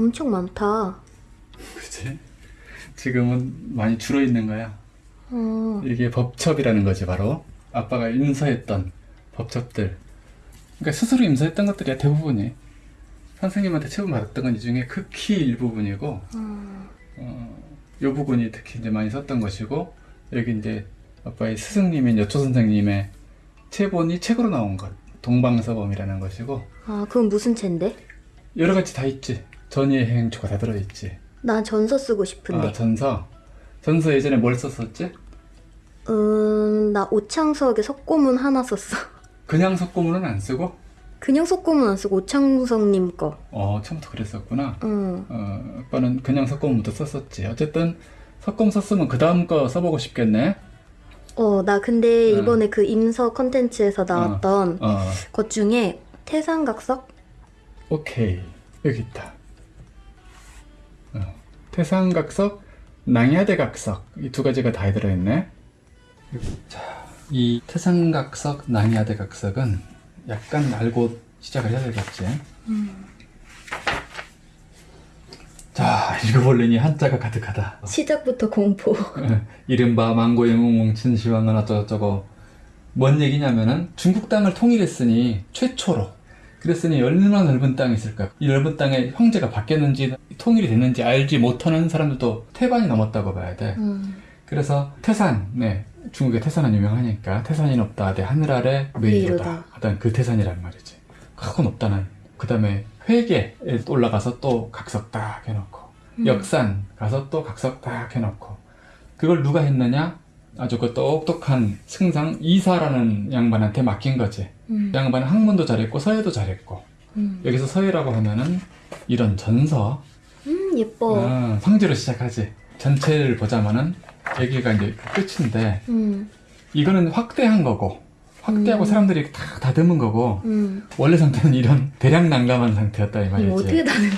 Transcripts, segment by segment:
엄청 많다. 그치? 지금은 많이 줄어있는 거야. 어, 이게 법첩이라는 거지 바로. 아빠가 임서했던 법첩들. 그러니까 스스로 임서했던 것들이야 대부분이. 선생님한테 처음 받았던 건 이 중에 극히 일부분이고 어, 어, 요 부분이 특히 이제 많이 썼던 것이고 여기 이제 아빠의 스승님인 여초 선생님의 체본이 책으로 나온 것 동방서범이라는 것이고 아, 그건 무슨 책인데? 여러 가지 다 있지 전예 행초가 다 들어있지 난 전서 쓰고 싶은데. 아 전서 전서 예전에 뭘 썼었지? 음, 나 오창석의 석고문 하나 썼어. 그냥 석고문은 안 쓰고 그냥 석고문 안 쓰고 오창석님 거. 어 처음부터 그랬었구나 응. 어 아빠는 그냥 석고문부터 썼었지 어쨌든 석고문 썼으면 그 다음 거 써보고 싶겠네 어, 나 근데 응. 이번에 그 임서 컨텐츠에서 나왔던 어것 중에 태산각석? 오케이 여기 있다 어, 태상각석 낭야대각석. 이 두 가지가 다 들어있네. 자 이 태상각석 낭야대각석은 약간 알고 시작을 해야 되겠지. 자 읽어볼래니 한자가 가득하다. 시작부터 공포. 이른바 망고의 몽몽친 시황은 어쩌고저쩌고. 뭔 얘기냐면은 중국 땅을 통일했으니 최초로 그랬으니 얼마나 넓은 땅이 있을까? 이 넓은 땅에 형제가 바뀌었는지 통일이 됐는지 알지 못하는 사람들도 태반이 넘었다고 봐야 돼. 음. 그래서 태산 네. 중국의 태산은 유명하니까 태산이 높다. 대 하늘 아래 메이로다. 하던 그 태산이란 말이지. 크고 높다는. 그 다음에 회계에 올라가서 또 각석 딱 해놓고 음. 역산 가서 또 각석 딱 해놓고. 그걸 누가 했느냐? 아주 그 똑똑한 승상 이사라는 양반한테 맡긴 거지 음. 양반은 학문도 잘했고 서예도 잘했고 음. 여기서 서예라고 하면은 이런 전서 음, 예뻐. 아, 성지로 시작하지 전체를 보자마는 여기가 이제 그 끝인데 음. 이거는 확대한 거고 확대하고 음. 사람들이 다 다듬은 거고 음. 원래 상태는 이런 대량 난감한 상태였다 이 말이지 어떻게 다는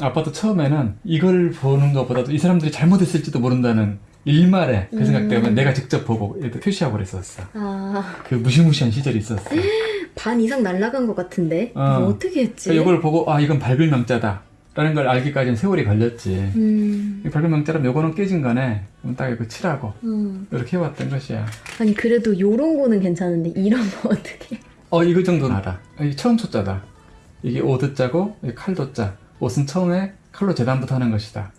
아빠도 처음에는 이걸 보는 것보다도 이 사람들이 잘못했을지도 모른다는 일말에 그 생각 때문에 음. 내가 직접 보고 표시하고 그랬었어 아, 그 무시무시한 시절이 있었어 반 이상 날라간 것 같은데? 어. 어떻게 했지? 그러니까 이걸 보고 아 이건 밝을 명자다 라는 걸 알기까지는 세월이 걸렸지 음. 이 밝을 명자라면 요거는 깨진 거네 그럼 딱 이거 칠하고 음. 이렇게 해왔던 것이야 아니, 그래도 요런 거는 괜찮은데, 이런 거 어떻게. 어 이거 정도는 알아 이 처음 초자다 이게 오드자고 이게 칼도자 옷은 처음에 칼로 재단부터 하는 것이다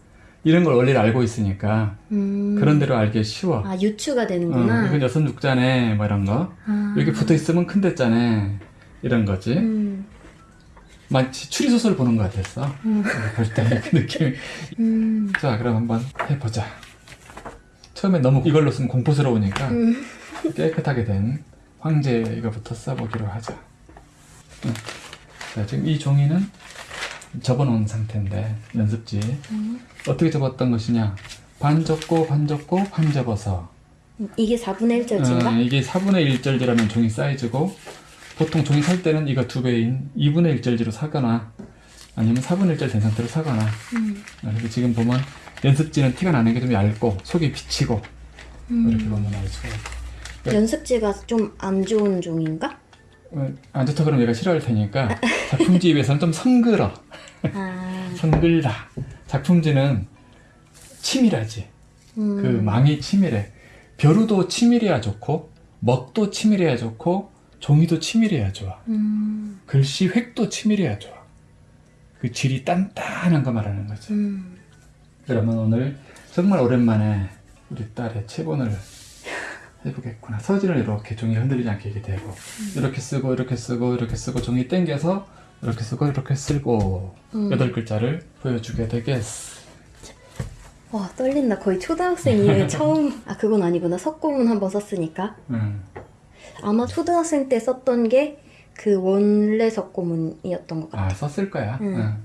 이런 걸 원리를 알고 있으니까 음. 그런 대로 알기 쉬워 아, 유추가 어, 되는구나. 이건 여섯 육자네 뭐 이런 거 아. 여기 붙어 있으면 큰 대자네 이런 거지 음. 마치 추리 소설 보는 것 같았어 음. 볼때 그 느낌 음. 자 그럼 한번 해보자 처음에 너무 이걸로 쓰면 공포스러우니까 음. 깨끗하게 된 황제 이거부터 써보기로 하자 응. 자 지금 이 종이는 접어놓은 상태인데 연습지 음. 어떻게 접었던 것이냐 반 접고 반 접고 반 접어서 이게 4분의 1절지인가? 어, 이게 4분의 1절지라는 종이 사이즈고 보통 종이 살 때는 이거 두 배인 2분의 1절지로 사거나 아니면 4분의 1절 된 상태로 사거나 음. 어, 그리고 지금 보면 연습지는 티가 나는 게 좀 얇고 속이 비치고 음. 이렇게 보면 알 수가 있고 연습지가 좀 안 좋은 종인가? 어, 안 좋다 그러면 얘가 싫어할 테니까 작품지에 비해서는 좀 성글어 아. 성글다 작품지는 치밀하지 음. 그 망이 치밀해 벼루도 치밀해야 좋고 먹도 치밀해야 좋고 종이도 치밀해야 좋아 음. 글씨 획도 치밀해야 좋아 그 질이 단단한 거 말하는 거지 음. 그러면 오늘 정말 오랜만에 우리 딸의 체본을 해보겠구나. 서진을 이렇게 종이 흔들리지 않게 이렇게 대고 이렇게 쓰고 이렇게 쓰고 이렇게 쓰고 종이 당겨서 이렇게 쓰고 이렇게 쓰고 음. 여덟 글자를 보여주게 되겠어 와 떨린다. 거의 초등학생 이래 처음 아 그건 아니구나. 석고문 한번 썼으니까. 음. 아마 초등학생 때 썼던 게 그 원래 석고문이었던 것 같아. 아 썼을 거야? 음. 응.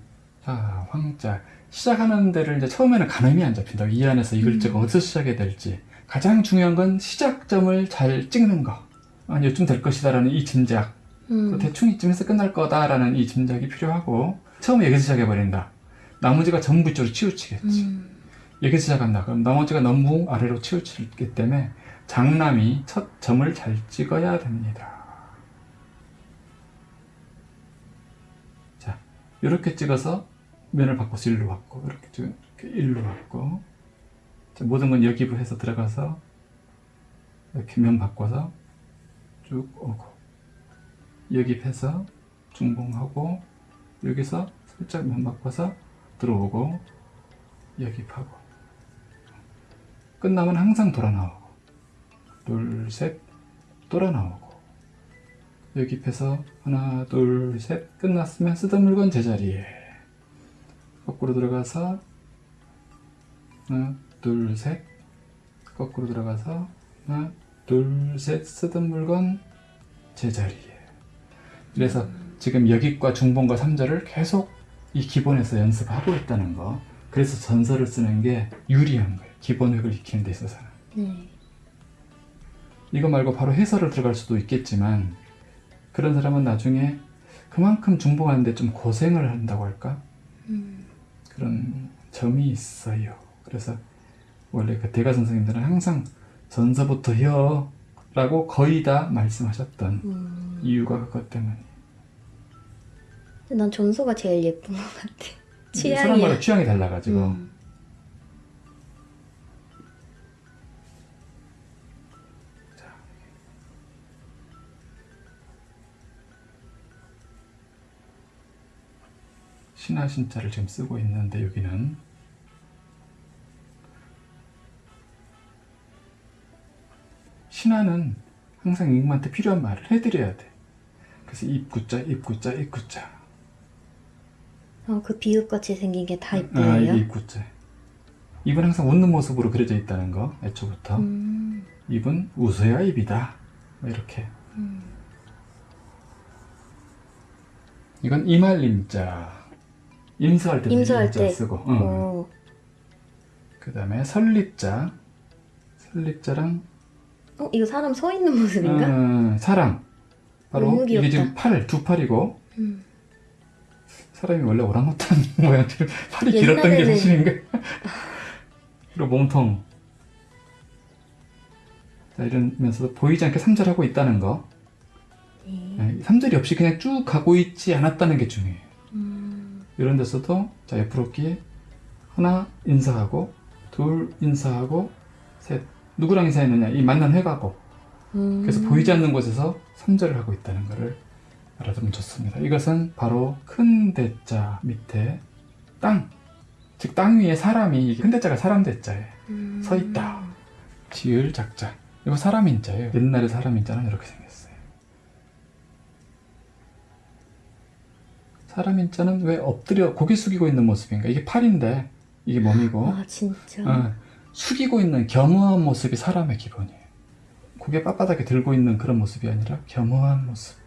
자 황자. 시작하는 데를 이제 처음에는 가늠이 안 잡힌다. 이 안에서 이 글자가 어디서 시작해야 될지 가장 중요한 건 시작점을 잘 찍는 거. 아니 요쯤 될 것이다라는 이 짐작. 음. 그 대충 이쯤에서 끝날 거다라는 이 짐작이 필요하고 처음에 여기서 시작해버린다. 나머지가 전부 이쪽으로 치우치겠지. 음. 여기서 시작한다. 그럼 나머지가 너무 아래로 치우치기 때문에 장남이 첫 점을 잘 찍어야 됩니다. 자 이렇게 찍어서 면을 바꿔서 일로 왔고 이렇게 쭉 이렇게 일로 왔고 자, 모든 건 여기로 해서 들어가서 이렇게 면 바꿔서 쭉 오고 여기해서 중봉하고 여기서 살짝 면 바꿔서 들어오고 여기하고. 끝나면 항상 돌아 나오고 둘셋 돌아 나오고. 여기 펴서 하나 둘 셋 끝났으면 쓰던 물건 제자리에 거꾸로 들어가서 하나 둘 셋 거꾸로 들어가서 하나 둘 셋 쓰던 물건 제자리에 그래서 지금 여기과 중본과 3절을 계속 이 기본에서 연습하고 있다는 거 그래서 전설을 쓰는 게 유리한 거예요 기본획을 익히는 데 있어서는 네. 이거 말고 바로 해설을 들어갈 수도 있겠지만 그런 사람은 나중에 그만큼 중봉하는데 좀 고생을 한다고 할까? 음. 그런 점이 있어요. 그래서 원래 그 대가 선생님들은 항상 전서부터 혀 라고 거의 다 말씀하셨던 음. 이유가 그것 때문에 난 전소가 제일 예쁜 것 같아. 취향이야. 사람마다 취향이 달라가지고 음. 신하 신자를 지금 쓰고 있는데 여기는 신하는 항상 임금한테 필요한 말을 해드려야 돼. 그래서 입구자, 입구자, 입구자. 어, 그 비읍같이 생긴 게다 아, 이쁘네요. 이게 입구자. 입은 항상 웃는 모습으로 그려져 있다는 거, 애초부터. 음. 입은 웃어야 입이다. 뭐 이렇게. 음. 이건 이말림자. 임서할 때 임서할 때. 쓰고. 응. 어. 그 다음에 설립자. 설립자랑 어, 이거 사람 서 있는 모습인가? 음, 사랑. 바로 이게. 지금 팔, 두 팔이고 음. 사람이 원래 오랑우탄 모양처럼 팔이 길었던 게 옛날에는- 사실인가? 그리고 몸통. 자, 이러면서 보이지 않게 삼절하고 있다는 거. 네. 네, 삼절이 없이 그냥 쭉 가고 있지 않았다는 게 중요해요. 음. 이런 데서도 자 옆으로 끼 하나 인사하고 둘 인사하고 셋 누구랑 인사했느냐 이 만난 회가고 음. 그래서 보이지 않는 곳에서 3절을 하고 있다는 것을 알아두면 좋습니다. 이것은 바로 큰 대자 밑에 땅, 즉 땅 위에 사람이 큰 대자가 사람 대자에 음. 서 있다. 지을 작자. 이거 사람 인자예요. 옛날에 사람 인자는 이렇게 생겼어요. 사람 인자는 왜 엎드려 고개 숙이고 있는 모습인가? 이게 팔인데 이게 몸이고 아, 진짜. 어, 숙이고 있는 겸허한 모습이 사람의 기본이에요. 고개 빳빳하게 들고 있는 그런 모습이 아니라 겸허한 모습.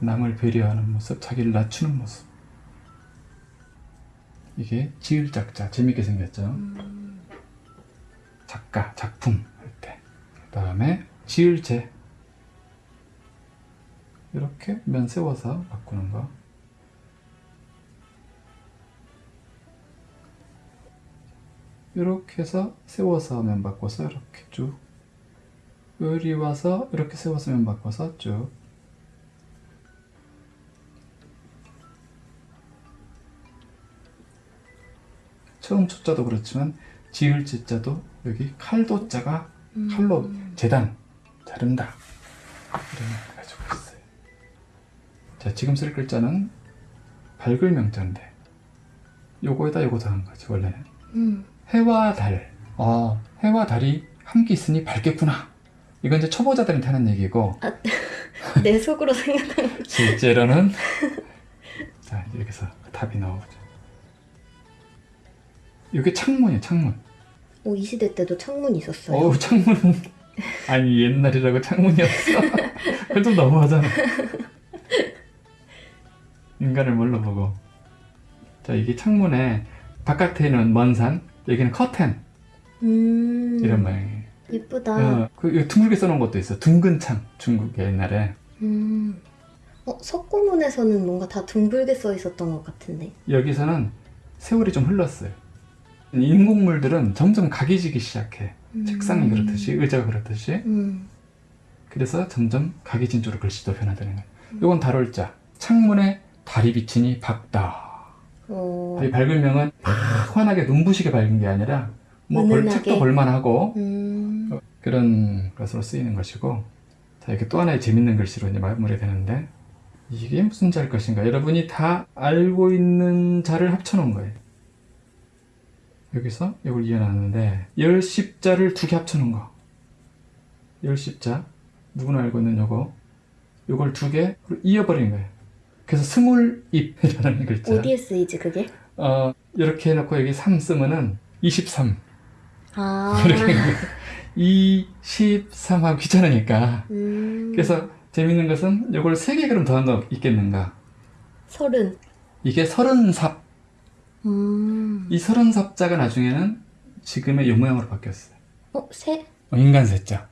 남을 배려하는 모습, 자기를 낮추는 모습. 이게 지을작자, 재밌게 생겼죠? 음. 작가, 작품 할 때. 그 다음에 지을제. 이렇게 면 세워서 바꾸는 거. 이렇게 해서 세워서 면 바꿔서 이렇게 쭉. 요리 와서 이렇게 세워서 면 바꿔서 쭉. 처음 초자도 그렇지만 지을 지자도 여기 칼도 자가 음. 칼로 재단 자른다 이런 가지고 있어요. 자 지금 쓸 글자는 밝을 명자인데 요거에다 요거 더한 거지 원래는 음. 해와 달. 아 해와 달이 함께 있으니 밝겠구나. 이건 이제 초보자들한테 하는 얘기고 내 속으로 생각하는 실제로는 자 여기서 답이 나오죠. 이게 창문이에요 창문. 오, 이 시대 때도 창문 있었어요. 어우 창문은 아니 옛날이라고 창문이었어. 그건 좀 너무하잖아. 인간을 뭘로 보고? 자 이게 창문에 바깥에는 먼 산, 여기는 커튼 음. 이런 모양이에요. 예쁘다. 어, 그 둥글게 써놓은 것도 있어. 둥근 창 중국에 옛날에 음. 어, 석고문에서는 뭔가 다 둥글게 써 있었던 것 같은데. 여기서는 세월이 좀 흘렀어요. 인공물들은 점점 각이 지기 시작해. 음. 책상이 그렇듯이 의자가 그렇듯이 음. 그래서 점점 각이 진 쪽으로 글씨도 변화되는 거예요. 이건 달월자. 창문에 달이 비치니 밝다. 어, 이 밝은 명은 막 환하게 눈부시게 밝은 게 아니라 뭐 볼? 책도 볼만하고 음, 그런 것으로 쓰이는 것이고 자 이렇게 또 하나의 재밌는 글씨로 이제 마무리되는데 이게 무슨 자일 것인가? 여러분이 다 알고 있는 자를 합쳐놓은 거예요. 여기서 이걸 이어놨는데 열십자를 두 개 합쳐놓은 거. 열십자. 누구나 알고 있는 요거. 요걸 두 개 이어버린 거예요 그래서 스물 입이라는 글자 어디에 쓰이지 그게? 어, 이렇게 해놓고 여기 3 쓰면은 23 아, 이렇게 23하고 귀찮으니까. 음, 그래서 재밌는 것은 이걸 세개 그럼 더한 거 있겠는가? 서른. 이게 서른삽. 음, 이 서른삽자가 나중에는 지금의 요 모양으로 바뀌었어요. 어, 세? 어, 인간 세자.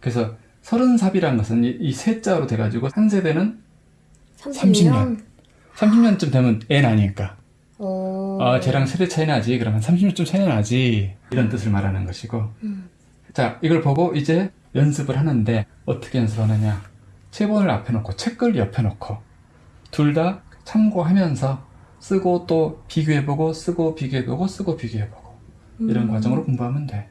그래서 서른삽이라는 것은 이, 이 세자로 돼가지고 한 세대는 30년? 30년 쯤 되면 애 나니까. 어, 아 쟤랑 세대 차이 나지? 그러면 30년쯤 차이 나지. 이런 뜻을 말하는 것이고. 음, 자 이걸 보고 이제 연습을 하는데 어떻게 연습하느냐. 체본을 앞에 놓고 책글 옆에 놓고 둘 다 참고하면서 쓰고 또 비교해보고 쓰고 비교해보고 쓰고 비교해보고 이런 음. 과정으로 공부하면 돼.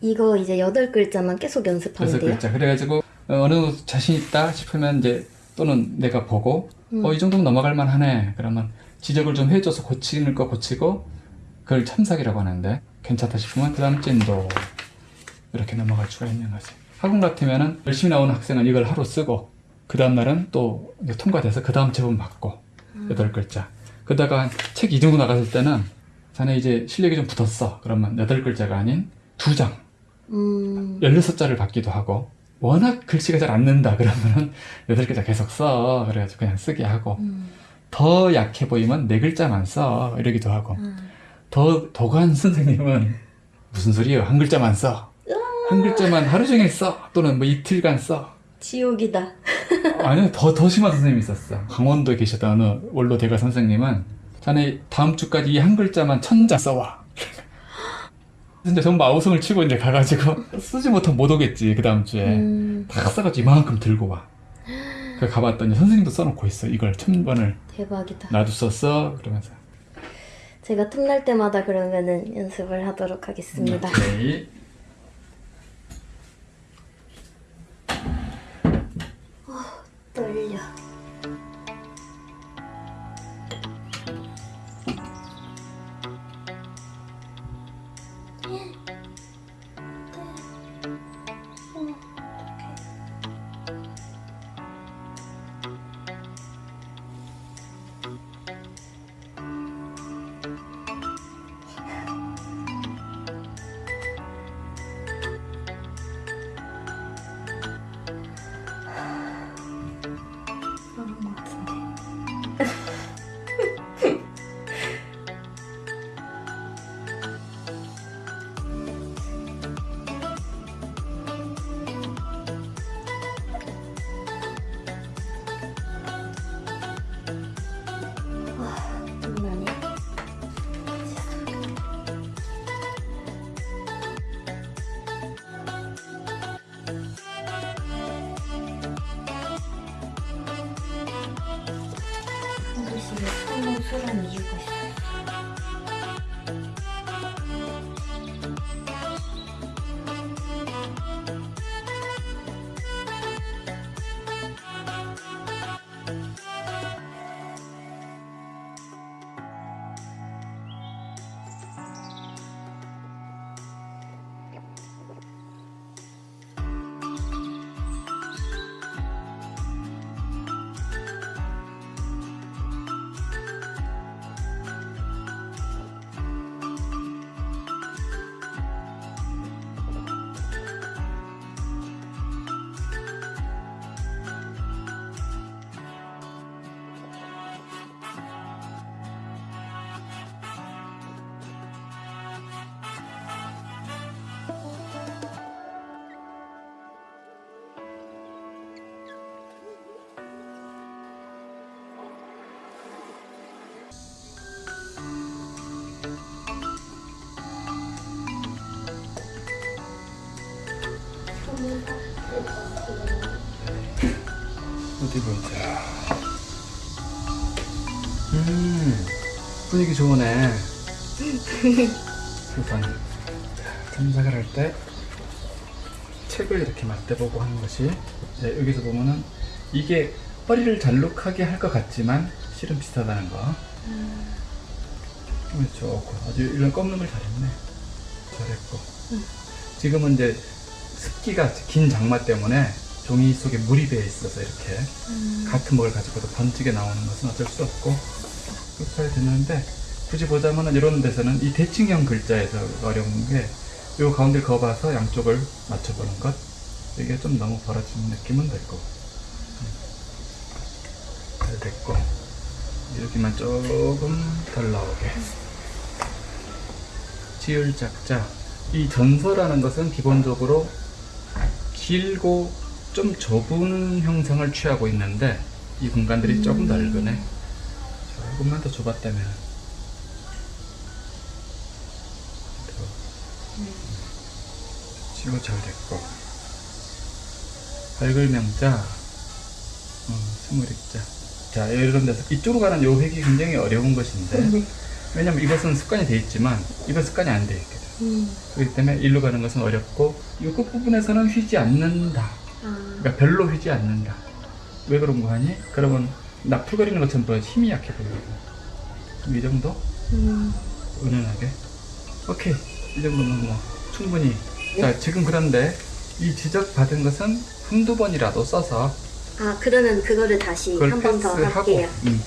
이거 이제 여덟 글자만 계속 연습하면 그래서 돼요? 글자. 그래가지고 어, 어느 정도 자신 있다 싶으면 이제 또는 내가 보고 음. 어이 정도면 넘어갈 만하네. 그러면 지적을 좀 해줘서 고치는 거 고치고 그걸 참삭이라고 하는데 괜찮다 싶으면 그 다음 찐도 이렇게 넘어갈 수가 있는 거지. 학원 같으면은 열심히 나오는 학생은 이걸 하루 쓰고 그 다음날은 또 이제 통과돼서 그 다음 제본 받고 여덟 글자. 그러다가 책 이 정도 나갔을 때는 자네 이제 실력이 좀 붙었어. 그러면 여덟 글자가 아닌 두장 음, 16자를 받기도 하고 워낙 글씨가 잘 안 는다 그러면은 8글자 계속 써. 그래가지고 그냥 쓰게 하고. 음, 더 약해 보이면 4글자만 써. 이러기도 하고. 음. 더 도관 선생님은 무슨 소리예요? 한 글자만 써. 한 글자만 하루 종일 써. 또는 뭐 이틀간 써. 지옥이다. 아니요 더, 더 심한 선생님이 있었어. 강원도에 계셨던 어느 원로 대가 선생님은 자네 다음 주까지 이 한 글자만 천자 써와 근데 전부 아우성을 치고 이제 가가지고 쓰지 못하면 못 오겠지 그 다음 주에 음, 다 써가지고 이만큼 들고 와. 그 가봤더니 선생님도 써놓고 있어. 이걸 천 번을 대박이다. 나도 썼어. 그러면서. 제가 틈날 때마다 그러면은 연습을 하도록 하겠습니다. 오케이. 처음 쓰는 이유가 분위기 좋으네. 우선 전작을 할 때 책을 이렇게 맞대보고 하는 것이 네, 여기서 보면은 이게 허리를 잘록하게 할 것 같지만 실은 비슷하다는 거. 음, 좋고 아주 이런 꺾는 걸 잘했네. 잘했고. 지금은 이제 습기가 긴 장마 때문에 종이 속에 물이 배어 있어서 이렇게 같은 뭘 가지고도 번지게 나오는 것은 어쩔 수 없고 그렇게 됐는데 굳이 보자면 이런 데서는 이 대칭형 글자에서 어려운 게요 가운데를 그어봐서 양쪽을 맞춰보는 것. 이게 좀 너무 벌어지는 느낌은 들고 음. 잘 됐고. 여기만 조금 덜 나오게. 지을 작자. 이 전서라는 것은 기본적으로 길고 좀 좁은 형상을 취하고 있는데 이 공간들이 조금 넓으네 조금만 더 좁았다면. 지금 잘 됐고. 밝을 명자. 어, 스물 입자. 자 이런 데서 이쪽으로 가는 요 획이 굉장히 어려운 것인데. 왜냐면 이것은 습관이 돼 있지만 이건 습관이 안 돼 있거든. 음. 그렇기 때문에 일로 가는 것은 어렵고 이 끝부분에서는 휘지 않는다. 아. 그러니까 별로 휘지 않는다. 왜 그런 거 하니? 그러면 나풀거리는 것처럼 보여 힘이 약해 보이고 이 정도? 음. 은은하게 오케이 이 정도면 뭐 충분히 자 지금 그런데 이 지적 받은 것은 한두 번이라도 써서 아 그러면 그거를 다시 한 번 더 할게요. 음,